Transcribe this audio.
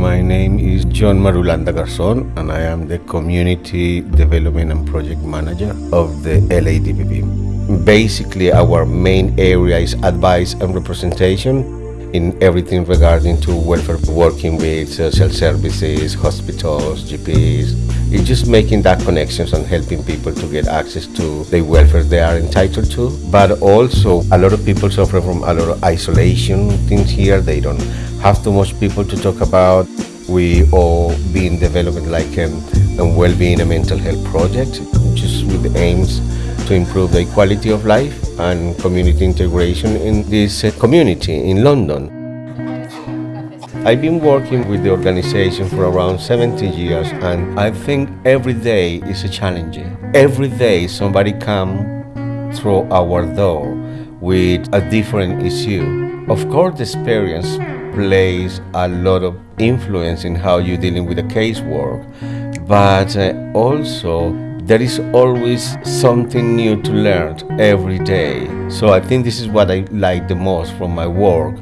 My name is John Marulanda Garzon, and I am the Community Development and Project Manager of the LADPP. Basically, our main area is advice and representation in everything regarding to welfare, working with uh, social services, hospitals, GPs. It's just making that connections and helping people to get access to the welfare they are entitled to. But also, a lot of people suffer from a lot of isolation things here. They don't have too much people to talk about. We all been developing like a, a well-being and mental health project, just with aims to improve the quality of life and community integration in this uh, community in London. I've been working with the organization for around 17 years and I think every day is a challenge. Every day somebody come through our door with a different issue. Of course the experience plays a lot of influence in how you're dealing with the casework, but uh, also there is always something new to learn every day. So I think this is what I like the most from my work.